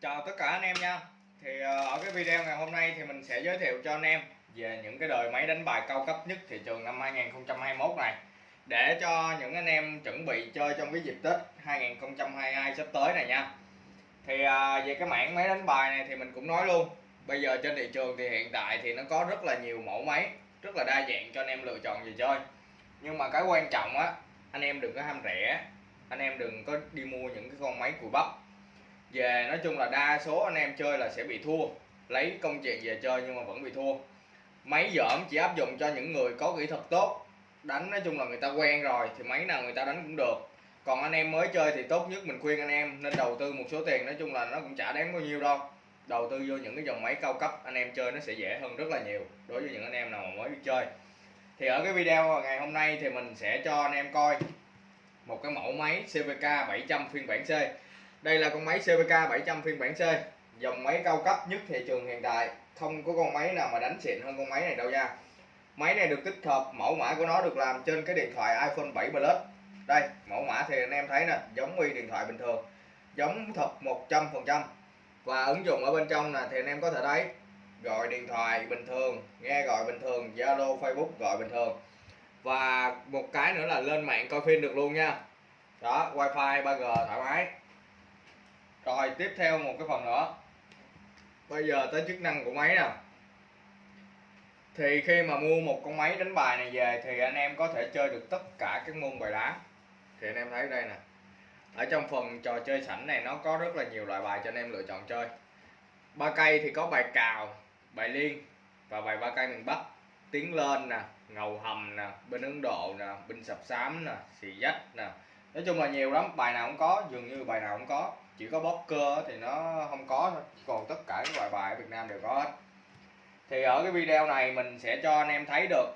Chào tất cả anh em nha. Thì ờ, ở cái video ngày hôm nay thì mình sẽ giới thiệu cho anh em về những cái đời máy đánh bài cao cấp nhất thị trường năm 2021 này. Để cho những anh em chuẩn bị chơi trong cái dịp Tết 2022 sắp tới này nha. Thì ờ, về cái mảng máy đánh bài này thì mình cũng nói luôn, Bây giờ trên thị trường thì hiện tại thì nó có rất là nhiều mẫu máy, Rất là đa dạng cho anh em lựa chọn về chơi. Nhưng mà cái quan trọng á, anh em đừng có ham rẻ, anh em đừng có đi mua những cái con máy cùi bắp về nói chung là đa số anh em chơi là sẽ bị thua. Lấy công chuyện về chơi nhưng mà vẫn bị thua. Máy dởm chỉ áp dụng cho những người có kỹ thuật tốt. Đánh nói chung là người ta quen rồi thì máy nào người ta đánh cũng được. Còn anh em mới chơi thì tốt nhất mình khuyên anh em nên đầu tư một số tiền, nói chung là nó cũng chả đáng bao nhiêu đâu. Đầu tư vô những cái dòng máy cao cấp, anh em chơi nó sẽ dễ hơn rất là nhiều đối với những anh em nào mà mới biết chơi. Thì ở cái video ngày hôm nay thì mình sẽ cho anh em coi một cái mẫu máy CVK 700 phiên bản C đây là con máy CVK 700 phiên bản C. Dòng máy cao cấp nhất thị trường hiện tại. Không có con máy nào mà đánh xịn hơn con máy này đâu nha. Máy này được tích hợp, mẫu mã của nó được làm trên cái điện thoại iPhone 7 Plus. Đây, mẫu mã thì anh em thấy nè, giống như điện thoại bình thường. Giống thật 100% và ứng dụng ở bên trong nè, thì anh em có thể thấy, gọi điện thoại bình thường, nghe gọi bình thường, Zalo, Facebook gọi bình thường. Và một cái nữa là lên mạng coi phim được luôn nha. Đó, wifi 3G thoải mái rồi, tiếp theo một cái phần nữa. Bây giờ tới chức năng của máy nè thì khi mà mua một con máy đánh bài này về thì anh em có thể chơi được tất cả các môn bài đá. Thì anh em thấy đây nè. Ở trong phần trò chơi sảnh này nó có rất là nhiều loại bài cho anh em lựa chọn chơi. Ba cây thì có bài cào, bài liên và bài ba cây miền bắc. Tiến lên nè, ngầu hầm nè, bên ấn độ nè binh sập xám nè, xì dách nè. Nói chung là nhiều lắm, bài nào cũng có, dường như bài nào cũng có chỉ có poker thì nó không có thôi. Còn tất cả các loại bài ở việt nam đều có hết. Thì ở cái video này mình sẽ cho anh em thấy được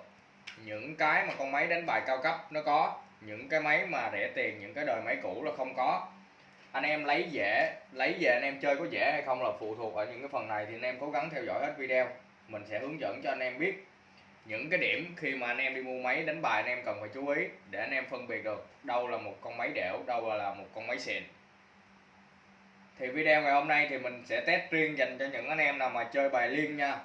những cái mà con máy đánh bài cao cấp nó có, những cái máy mà rẻ tiền, những cái đời máy cũ là không có. Anh em lấy dễ lấy về anh em chơi có dễ hay không là phụ thuộc ở những cái phần này thì anh em cố gắng theo dõi hết video. Mình sẽ hướng dẫn cho anh em biết những cái điểm khi mà anh em đi mua máy đánh bài anh em cần phải chú ý để anh em phân biệt được đâu là một con máy đẻo, đâu là một con máy xịn thì video ngày hôm nay thì mình sẽ test riêng dành cho những anh em nào mà chơi bài liên nha.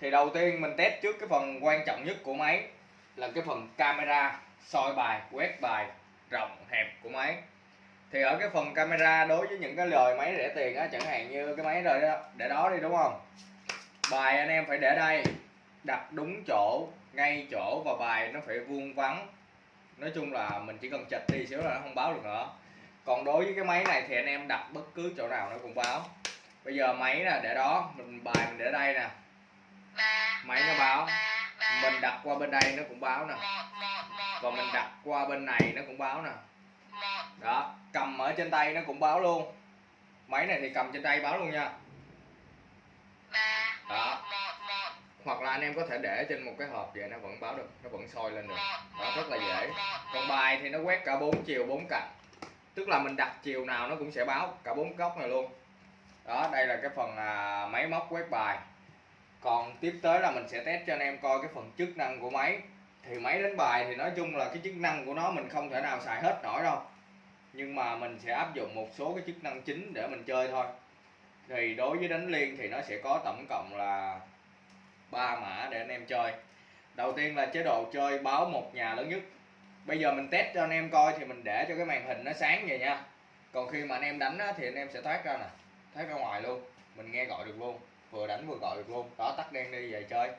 Thì đầu tiên mình test trước cái phần quan trọng nhất của máy là cái phần camera, soi bài, quét bài, rộng hẹp của máy. Thì ở cái phần camera đối với những cái lời máy rẻ tiền á, chẳng hạn như cái máy rồi đó, để đó đi, đúng không? Bài anh em phải để đây, đặt đúng chỗ, ngay chỗ và bài nó phải vuông vắn. Nói chung là mình chỉ cần chật đi xíu là nó không báo được nữa còn đối với cái máy này thì anh em đặt bất cứ chỗ nào nó cũng báo. Bây giờ máy là để đó mình bài mình để đây nè. Máy nó báo. mình đặt qua bên đây nó cũng báo nè. Và mình đặt qua bên này nó cũng báo nè. Đó cầm ở trên tay nó cũng báo luôn. Máy này thì cầm trên tay báo luôn nha. Đó. hoặc là anh em có thể để trên một cái hộp vậy nó vẫn báo được nó vẫn soi lên được. Đó rất là dễ. còn bài thì nó quét cả bốn chiều bốn cạnh tức là mình đặt chiều nào nó cũng sẽ báo cả bốn góc này luôn. Đó đây là cái phần à, máy móc quét bài. Còn tiếp tới là mình sẽ test cho anh em coi cái phần chức năng của máy. Thì máy đánh bài thì nói chung là cái chức năng của nó mình không thể nào xài hết nổi đâu. Nhưng mà mình sẽ áp dụng một số cái chức năng chính để mình chơi thôi. Thì đối với đánh liên thì nó sẽ có tổng cộng là ba mã để anh em chơi. Đầu tiên là chế độ chơi báo một nhà lớn nhất bây giờ mình test cho anh em coi thì mình để cho cái màn hình nó sáng vậy nha. Còn khi mà anh em đánh á, thì anh em sẽ thoát ra nè thoát ra ngoài luôn. Mình nghe gọi được luôn vừa đánh vừa gọi được luôn. Đó tắt đen đi về chơi.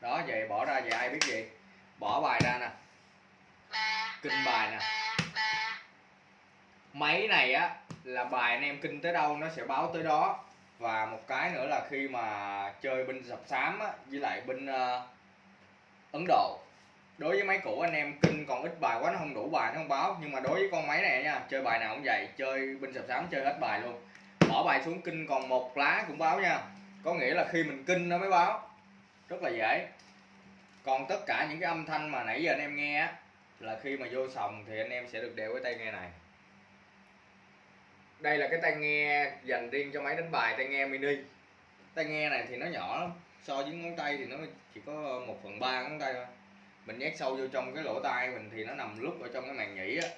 Đó về bỏ ra về ai biết gì. Bỏ bài ra nè. Kinh bài nè. Máy này á là bài anh em kinh tới đâu nó sẽ báo tới đó. Và một cái nữa là khi mà chơi binh sập xám á, với lại binh uh, ờ, Ấn Độ đối với máy cũ anh em kinh còn ít bài quá, nó không đủ bài, nó không báo. Nhưng mà đối với con máy này nha, chơi bài nào cũng vậy, chơi binh sập sám, chơi hết bài luôn. Bỏ bài xuống kinh còn một lá cũng báo nha. Có nghĩa là khi mình kinh nó mới báo. Rất là dễ. Còn tất cả những cái âm thanh mà nãy giờ anh em nghe á, là khi mà vô sòng thì anh em sẽ được đeo cái tai nghe này. Đây là cái tai nghe dành riêng cho máy đánh bài, tai nghe mini. Tai nghe này thì nó nhỏ lắm. So với ngón tay thì nó chỉ có một phần ba ngón tay thôi mình nhét sâu vô trong cái lỗ tai mình thì nó nằm lúc ở trong cái màng nhĩ á.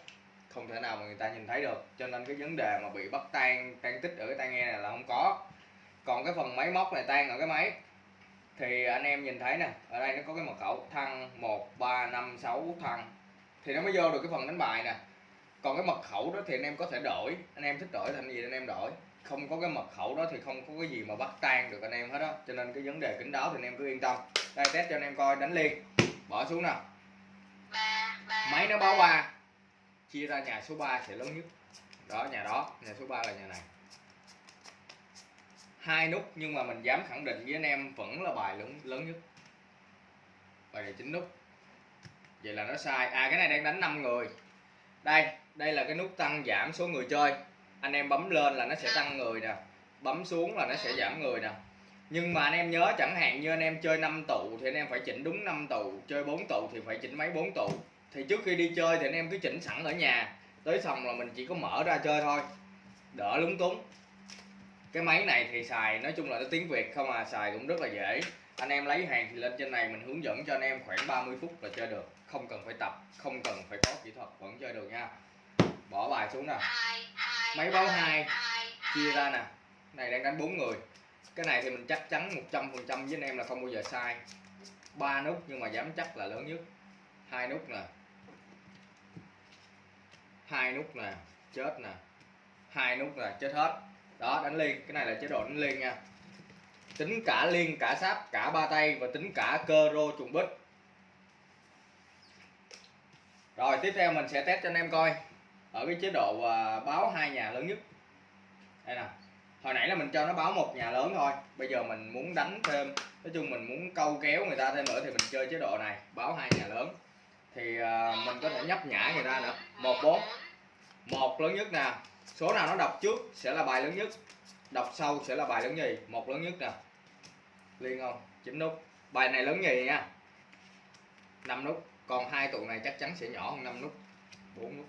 Không thể nào mà người ta nhìn thấy được. Cho nên cái vấn đề mà bị bắt tan tan tích ở cái tai nghe này là không có. Còn cái phần máy móc này tan ở cái máy. Thì anh em nhìn thấy nè, ở đây nó có cái mật khẩu thăng một, ba, năm, sáu, thăng. Thì nó mới vô được cái phần đánh bài nè. Còn cái mật khẩu đó thì anh em có thể đổi. Anh em thích đổi thành gì anh em đổi. Không có cái mật khẩu đó thì không có cái gì mà bắt tan được anh em hết á. Cho nên cái vấn đề kính đáo thì anh em cứ yên tâm. Đây, test cho anh em coi, đánh liên bỏ xuống nào. Máy nó báo ba. Chia ra nhà số 3 sẽ lớn nhất. Đó nhà đó nhà số 3 là nhà này. Hai nút nhưng mà mình dám khẳng định với anh em vẫn là bài lớn lớn nhất. Bài này chín nút. Vậy là nó sai. À cái này đang đánh 5 người. Đây đây là cái nút tăng giảm số người chơi. Anh em bấm lên là nó sẽ tăng người nè. Bấm xuống là nó sẽ giảm người nè nhưng mà anh em nhớ chẳng hạn như anh em chơi 5 tụ thì anh em phải chỉnh đúng 5 tụ chơi 4 tụ thì phải chỉnh máy 4 tụ thì trước khi đi chơi thì anh em cứ chỉnh sẵn ở nhà. Tới xong là mình chỉ có mở ra chơi thôi. Đỡ lúng túng. Cái máy này thì xài nói chung là nó tiếng việt không à xài cũng rất là dễ. Anh em lấy hàng thì lên trên này mình hướng dẫn cho anh em khoảng 30 phút là chơi được. Không cần phải tập không cần phải có kỹ thuật vẫn chơi được nha. Bỏ bài xuống nè máy báo hai. chia ra nè. Này đang đánh bốn người cái này thì mình chắc chắn 100 phần trăm với anh em là không bao giờ sai. Ba nút nhưng mà dám chắc là lớn nhất. Hai nút nè. Hai nút nè. Chết nè. Hai nút nè. Chết hết. Đó, đánh liên. Cái này là chế độ đánh liên nha. Tính cả liên, cả sáp, cả ba tay và tính cả cơ rô trùng bích. Rồi, tiếp theo mình sẽ test cho anh em coi. Ở cái chế độ à, báo hai nhà lớn nhất. Đây nè hồi nãy là mình cho nó báo một nhà lớn thôi. Bây giờ mình muốn đánh thêm nói chung mình muốn câu kéo người ta thêm nữa thì mình chơi chế độ này báo hai nhà lớn. Thì uh, mình có thể nhấp nhả người ta nữa. Một bốn. Một lớn nhất nè. Số nào nó đọc trước sẽ là bài lớn nhất. Đọc sau sẽ là bài lớn nhì. Một lớn nhất nè. Liên không? Chín nút. Bài này lớn nhì nha. Năm nút. Còn hai tụ này chắc chắn sẽ nhỏ hơn năm nút. Bốn nút.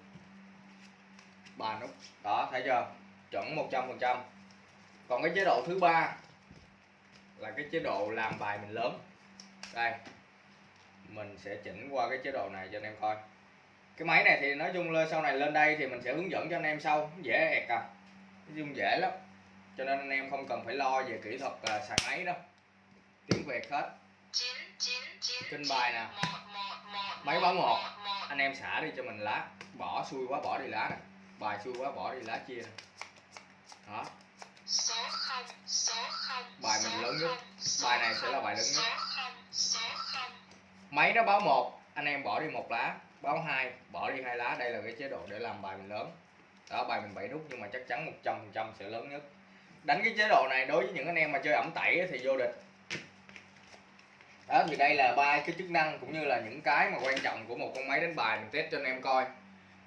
Ba nút. Đó thấy chưa? Chuẩn 100 phần trăm còn cái chế độ thứ ba là cái chế độ làm bài mình lớn. Đây mình sẽ chỉnh qua cái chế độ này cho anh em coi. Cái máy này thì nói chung là sau này lên đây thì mình sẽ hướng dẫn cho anh em sau dễ ẹt à. Nói chung dễ lắm. Cho nên anh em không cần phải lo về kỹ thuật uh, xài máy đâu. Tiếng việt hết. Kênh bài nè. Máy báo một. Anh em xả đi cho mình lá. Bỏ xui quá bỏ đi lá nè. Bài xui quá bỏ đi lá chia nè. Đó bài mình lớn nhất. bài này sẽ là bài lớn nhất. Số 0 số 0 máy nó báo một. Anh em bỏ đi một lá. Báo hai. Bỏ đi hai lá. Đây là cái chế độ để làm bài mình lớn. Đó bài mình bảy nút. Nhưng mà chắc chắn 100 phần trăm sẽ lớn nhất. Đánh cái chế độ này đối với những anh em mà chơi ẩm tẩy thì vô địch. Đó thì đây là ba cái chức năng cũng như là những cái mà quan trọng của một con máy đánh bài. Mình test cho anh em coi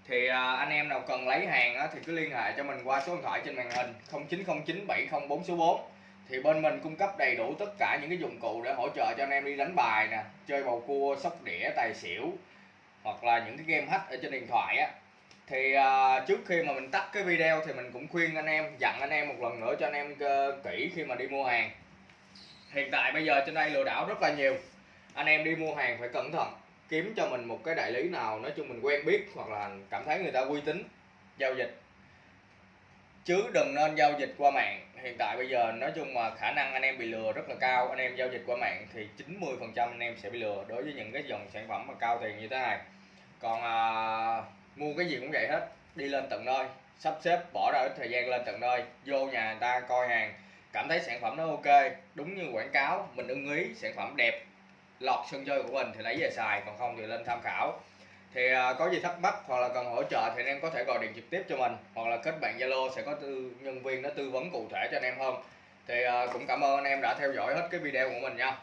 thì à, anh em nào cần lấy hàng thì cứ liên hệ cho mình qua số điện thoại trên màn hình 0909 704 số 4 thì bên mình cung cấp đầy đủ tất cả những cái dụng cụ để hỗ trợ cho anh em đi đánh bài nè, chơi bầu cua, sóc đĩa, tài xỉu, hoặc là những cái game hack ở trên điện thoại á. Thì à, trước khi mà mình tắt cái video thì mình cũng khuyên anh em, dặn anh em một lần nữa cho anh em ờ, kỹ khi mà đi mua hàng. Hiện tại bây giờ trên đây lừa đảo rất là nhiều. Anh em đi mua hàng phải cẩn thận kiếm cho mình một cái đại lý nào nói chung mình quen biết hoặc là cảm thấy người ta uy tín giao dịch. Chứ đừng nên giao dịch qua mạng. Hiện tại bây giờ nói chung mà khả năng anh em bị lừa rất là cao. Anh em giao dịch qua mạng thì 90 phần trăm anh em sẽ bị lừa đối với những cái dòng sản phẩm mà cao tiền như thế này. Còn à, mua cái gì cũng vậy hết. Đi lên tận nơi. Sắp xếp bỏ ra ít thời gian lên tận nơi. Vô nhà người ta coi hàng. Cảm thấy sản phẩm nó ok. Đúng như quảng cáo. Mình ưng ý sản phẩm đẹp lọt sân chơi của mình thì lấy về xài còn không thì lên tham khảo. Thì à, có gì thắc mắc hoặc là cần hỗ trợ thì anh em có thể gọi điện trực tiếp cho mình hoặc là kết bạn zalo sẽ có tư, nhân viên nó tư vấn cụ thể cho anh em hơn. Thì à, cũng cảm ơn anh em đã theo dõi hết cái video của mình nha.